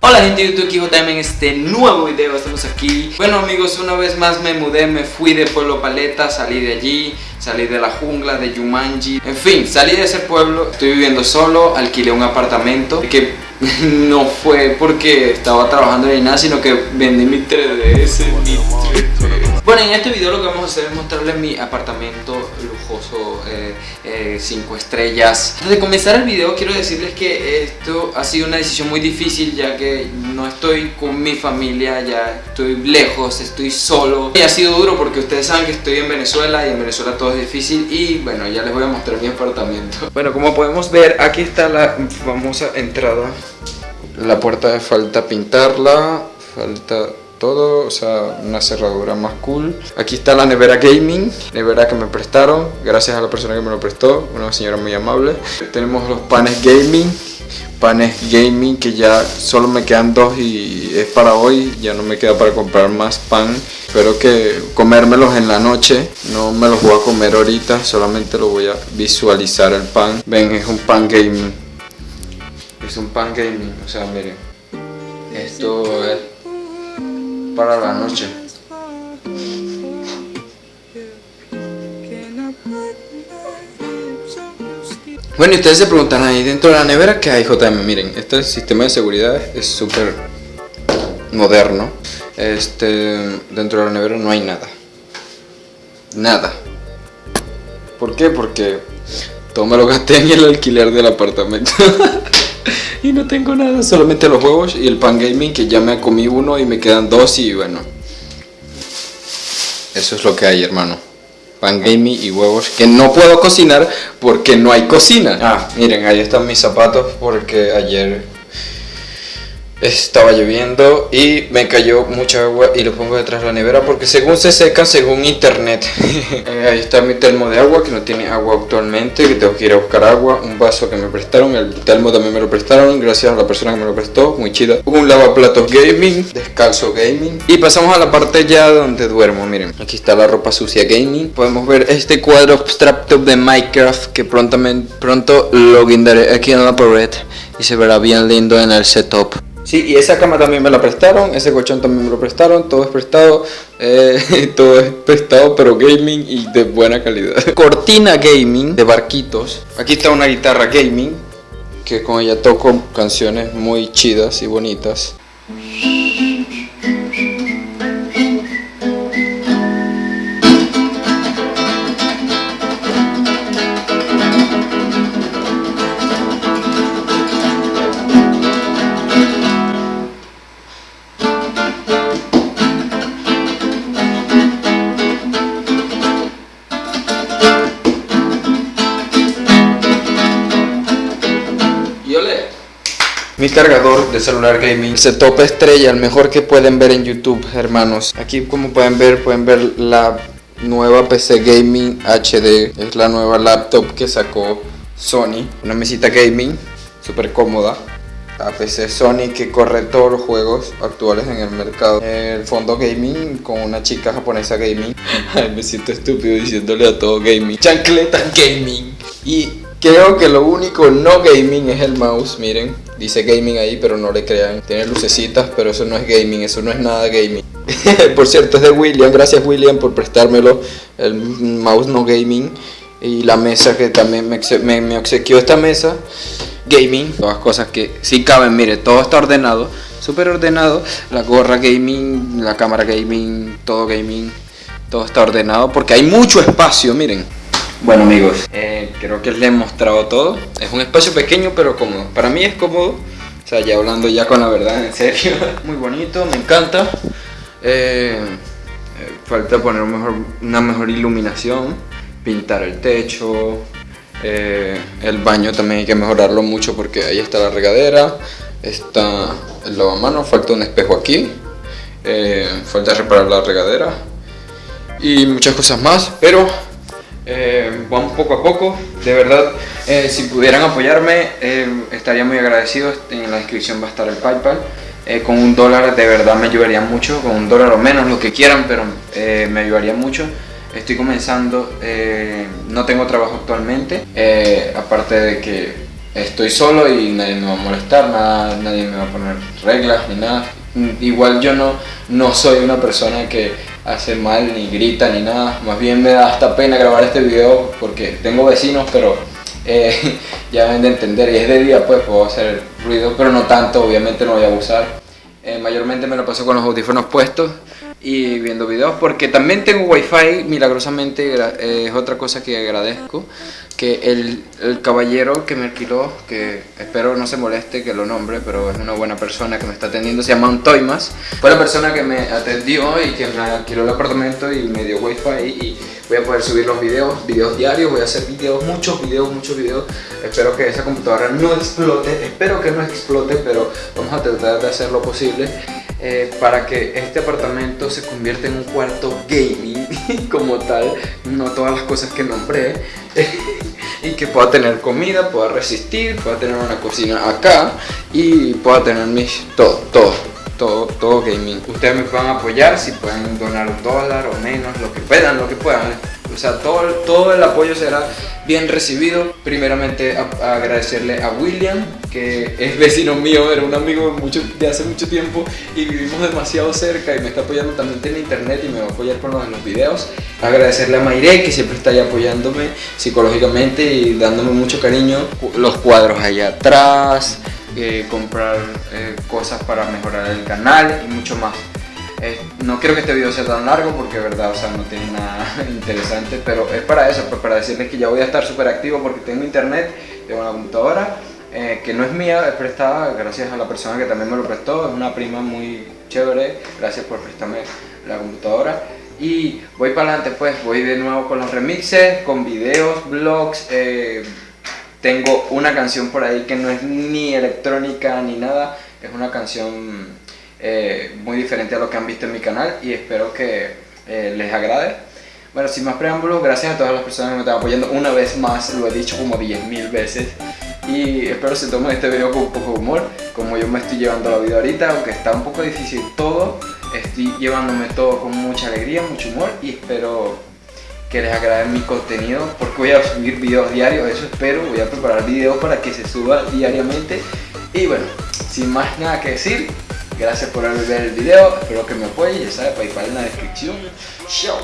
Hola gente de YouTube, JM en este nuevo video, estamos aquí Bueno amigos, una vez más me mudé, me fui de Pueblo Paleta, salí de allí Salí de la jungla, de Yumanji En fin, salí de ese pueblo, estoy viviendo solo, alquilé un apartamento Que no fue porque estaba trabajando ni nada, sino que vendí mi 3DS, mi 3DS. Bueno, en este video lo que vamos a hacer es mostrarles mi apartamento lujoso, 5 eh, eh, estrellas. Antes de comenzar el video quiero decirles que esto ha sido una decisión muy difícil ya que no estoy con mi familia, ya estoy lejos, estoy solo. Y ha sido duro porque ustedes saben que estoy en Venezuela y en Venezuela todo es difícil y bueno, ya les voy a mostrar mi apartamento. Bueno, como podemos ver, aquí está la famosa entrada. La puerta falta pintarla, falta todo, o sea, una cerradura más cool. Aquí está la nevera gaming, nevera que me prestaron, gracias a la persona que me lo prestó, una señora muy amable. Tenemos los panes gaming, panes gaming que ya solo me quedan dos y es para hoy, ya no me queda para comprar más pan. Espero que comérmelos en la noche, no me los voy a comer ahorita, solamente lo voy a visualizar el pan. Ven, es un pan gaming. Es un pan gaming, o sea, miren. Esto es para la noche. Bueno, y ustedes se preguntarán ahí dentro de la nevera que hay JM. Miren, este sistema de seguridad es súper moderno. Este, dentro de la nevera no hay nada. Nada. ¿Por qué? Porque todo me lo gasté en el alquiler del apartamento. y no tengo nada, solamente los huevos y el pan gaming que ya me comí uno y me quedan dos y bueno. Eso es lo que hay, hermano. Pan gaming y huevos que no puedo cocinar porque no hay cocina. Ah, miren, ahí están mis zapatos porque ayer estaba lloviendo y me cayó mucha agua y lo pongo detrás de la nevera porque según se seca según internet. Eh, ahí está mi termo de agua que no tiene agua actualmente que tengo que ir a buscar agua un vaso que me prestaron el termo también me lo prestaron gracias a la persona que me lo prestó muy chida un lavaplatos gaming descalzo gaming. Y pasamos a la parte ya donde duermo miren. Aquí está la ropa sucia gaming. Podemos ver este cuadro abstracto de minecraft que prontamente pronto lo guindaré aquí en la pared y se verá bien lindo en el setup Sí, y esa cama también me la prestaron, ese colchón también me lo prestaron, todo es prestado, eh, todo es prestado, pero gaming y de buena calidad. Cortina gaming de barquitos. Aquí está una guitarra gaming, que con ella toco canciones muy chidas y bonitas. Mi cargador de celular gaming se topa estrella, el mejor que pueden ver en YouTube, hermanos. Aquí como pueden ver, pueden ver la nueva PC Gaming HD. Es la nueva laptop que sacó Sony. Una mesita gaming, súper cómoda. La PC Sony que corre todos los juegos actuales en el mercado. El fondo gaming con una chica japonesa gaming. Me siento estúpido diciéndole a todo gaming. Chancleta gaming. Y Creo que lo único no gaming es el mouse, miren. Dice gaming ahí, pero no le crean. Tiene lucecitas, pero eso no es gaming, eso no es nada gaming. por cierto, es de William. Gracias William por prestármelo. El mouse no gaming. Y la mesa que también me, me, obsequió esta mesa. Gaming. Todas cosas que sí caben, mire, todo está ordenado. Súper ordenado. La gorra gaming, la cámara gaming, todo gaming. Todo está ordenado porque hay mucho espacio, miren. Bueno amigos, eh, creo que les he mostrado todo. Es un espacio pequeño pero cómodo. Para mí es cómodo. O sea, ya hablando ya con la verdad, en serio. Muy bonito, me encanta. Eh, eh, falta poner una mejor iluminación, pintar el techo. el baño también hay que mejorarlo mucho porque ahí está la regadera. Está el lavamanos, falta un espejo aquí. falta reparar la regadera. Y muchas cosas más, pero eh, vamos poco a poco, de verdad, eh, si pudieran apoyarme eh, estaría muy agradecido, en la descripción va a estar el Paypal, con un dólar de verdad me ayudaría mucho, con un dólar o menos, lo que quieran, pero me ayudaría mucho. estoy comenzando, eh, no tengo trabajo actualmente, eh, aparte de que estoy solo y nadie me va a molestar, nada, nadie me va a poner reglas ni nada. Igual yo no, no soy una persona que hace mal ni grita ni nada, más bien me da hasta pena grabar este video porque tengo vecinos pero eh, ya deben de entender. Y es de día pues puedo hacer ruido pero no tanto, obviamente no voy a abusar. mayormente me lo paso con los audífonos puestos y viendo videos porque también tengo wifi milagrosamente es otra cosa que agradezco que el, el, caballero que me alquiló que espero no se moleste que lo nombre pero es una buena persona que me está atendiendo se llama Antoimas. Fue la persona que me atendió y que me alquiló el apartamento y me dio wifi y voy a poder subir los videos videos diarios voy a hacer videos muchos videos muchos videos. Espero que esa computadora no explote espero que no explote pero vamos a tratar de hacer lo posible eh, para que este apartamento se convierta en un cuarto gaming como tal, no todas las cosas que nombré, y que pueda tener comida, pueda resistir, pueda tener una cocina acá y pueda tener mis todo, todo, todo, todo gaming. Ustedes me puedan apoyar si pueden donar un dólar o menos, lo que puedan, lo que puedan. O sea, todo, todo el apoyo será bien recibido. Primeramente agradecerle a William, que es vecino mío, era un amigo de hace mucho tiempo y vivimos demasiado cerca y me está apoyando también en internet y me va a apoyar con los, los videos. Agradecerle a Mayre, que siempre está ahí apoyándome psicológicamente y dándome mucho cariño. Los cuadros allá atrás, eh, comprar eh, cosas para mejorar el canal y mucho más. Eh, no quiero que este video sea tan largo porque verdad, o sea, no tiene nada interesante, pero es para eso, pues para decirles que ya voy a estar súper activo porque tengo internet, tengo una computadora eh, que no es mía, es prestada gracias a la persona que también me lo prestó, es una prima muy chévere, gracias por prestarme la computadora. Y voy para adelante pues, voy de nuevo con los remixes, con videos, vlogs, eh, tengo una canción por ahí que no es ni electrónica ni nada, es una canción eh, muy diferente a lo que han visto en mi canal y espero que eh, les agrade. Bueno, sin más preámbulos, gracias a todas las personas que me están apoyando una vez más, lo he dicho como 10.000 veces y espero se tomen este video con un poco de humor, como yo me estoy llevando la vida ahorita, aunque está un poco difícil todo, estoy llevándome todo con mucha alegría, mucho humor y espero que les agrade mi contenido porque voy a subir videos diarios, eso espero, voy a preparar videos para que se suba diariamente y bueno, sin más nada que decir, Gracias por haber visto el video, espero que me apoyen, ya sabes, Paypal en la descripción. Chao.